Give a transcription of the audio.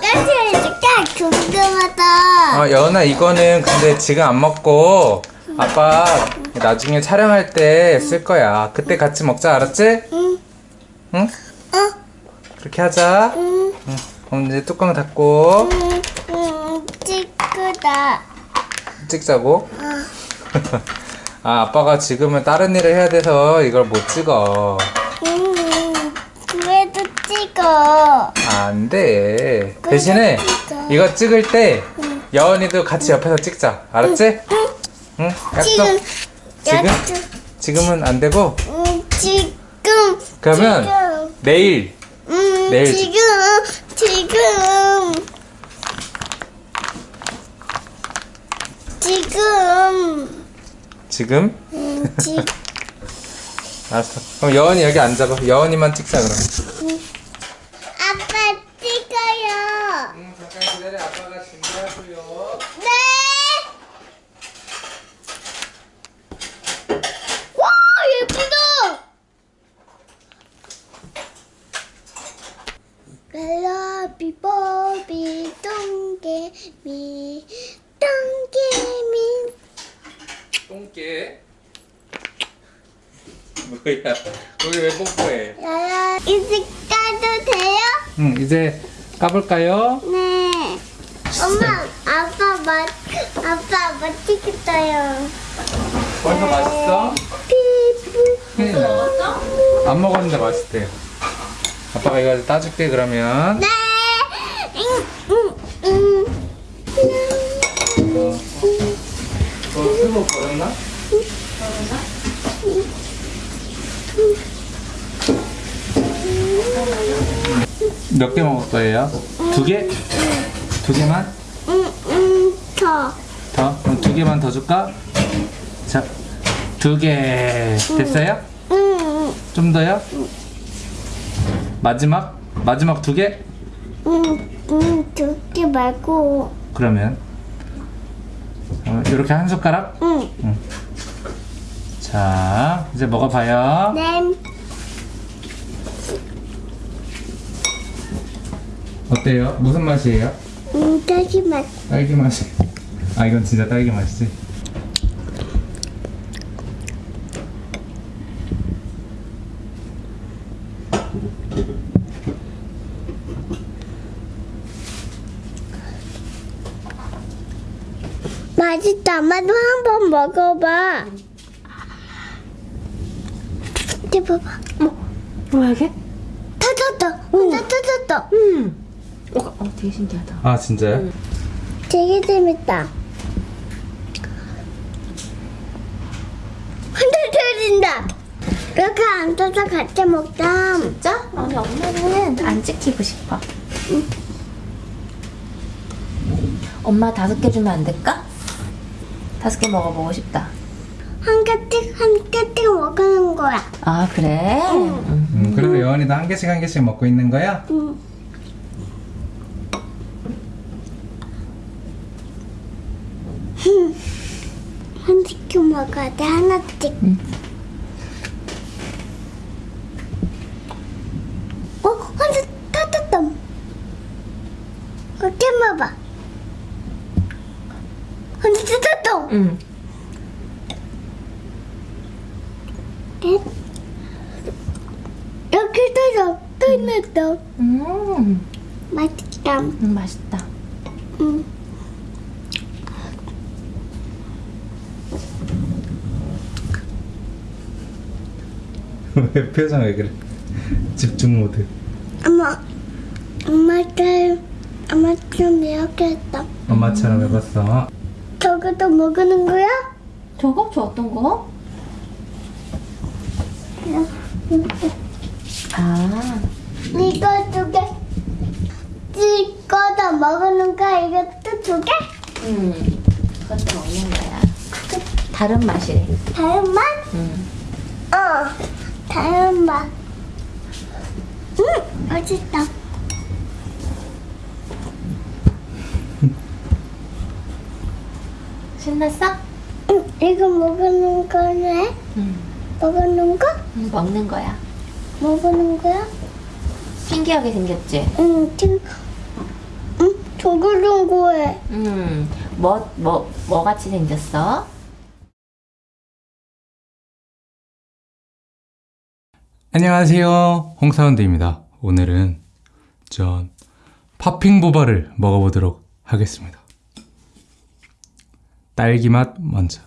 가스 해줄게 궁금하다 어, 여은아 이거는 근데 지금 안 먹고 아빠 나중에 촬영할 때 쓸 거야. 그때 같이 먹자, 알았지? 응. 응? 어? 그렇게 하자. 응. 응. 그럼 이제 뚜껑 닫고 응, 응, 찍구다. 찍자고. 아, 아빠가 지금은 다른 일을 해야 돼서 이걸 못 찍어. 응, 찍어. 안 돼. 대신에 이거 찍을 때 여은이도 같이 옆에서 찍자. 알았지? 응? 약속. 지금, 지금? 지금은 안 되고 응, 지금. 그러면 지금. 내일 응, 내일 지금, 지금. 지금. 지금 응, 지, 알았어. 그럼 여은이 여기 앉아봐. 여은이만 찍자 그럼. 아빠 찍어요. 응, 잠깐 기다려. 아빠가 네. 와 예쁘다. 랄라비 보비 똥개미 똥개미 똥개. 뭐야? 우리 왜 뽀뽀해? 랄라 이제 까도 돼요? 응, 이제 까볼까요? 네. 엄마 아빠 맛 아빠 맛있겠어요. 벌써 맛있어? 피부 큰일 났네. 안 먹었는데 맛있대요. 아빠가 이거 따줄게 그러면. 네. 응, 응, 응. 어, 어, 스모 버렸나? 몇 개 먹을 거예요? 두 개? 두 개만? 응, 응, 두 개만 더 줄까? 자, 두 개. 됐어요? 응, 응, 좀 더요? 마지막? 마지막 두 개? 응, 응, 두개 말고. 그러면 어, 이렇게 한 숟가락? 응. 자, 이제 먹어봐요. 네. 어때요? 무슨 맛이에요? 응, 딸기 맛. 딸기 맛이. 아, 이건 진짜 딸기 맛이지. 맛있다. 엄마도 한 번 먹어봐. 이제 봐봐. 뭐야 이게? 터졌다. 혼자 터졌다. 음. 어, 어 되게 신기하다. 아, 진짜요? 되게 재밌다. 터진다. 이렇게 앉아서 같이 먹자. 진짜? 아니 엄마는 안 찍히고 싶어. 엄마 다섯 개 주면 안 될까? 다섯 개 먹어보고 싶다. 한 개씩 한 개씩 먹는 거야. 아 그래? 음. 음, 그래도 여원이도 한 개씩 한 개씩 먹고 있는 거야? 응. 한씩 먹어야 돼 하나씩. 어, 한씩 터졌다. 어깨 봐봐. 한씩 터졌다. 음. 이렇게 터져. 터졌다. 음. 맛있다. 음, 맛있다. 응. 왜 표정 왜 그래? 집중 모드. 엄마, 엄마처럼, 엄마처럼 이렇게 했다. 엄마처럼 해봤어. 저것도 먹는 거야? 저거? 저 어떤 거? 아. 이거 두 개. 찍어서 먹는 거야? 이것도 두 개? 음. 그것도 먹는 거야. 다른 맛이래. 다른 맛? 음. 어, 다른 맛. 음, 맛있다. 신났어? 음, 이거 먹는 거네? 음. 먹는 거? 음, 먹는 거야. 먹는 거야? 신기하게 생겼지? 응, 지금 조글동구해. 음, 뭐, 뭐, 뭐 같이 생겼어? 안녕하세요. 홍사운드입니다. 오늘은 전 팝핑 보바를 먹어보도록 하겠습니다. 딸기 맛 먼저.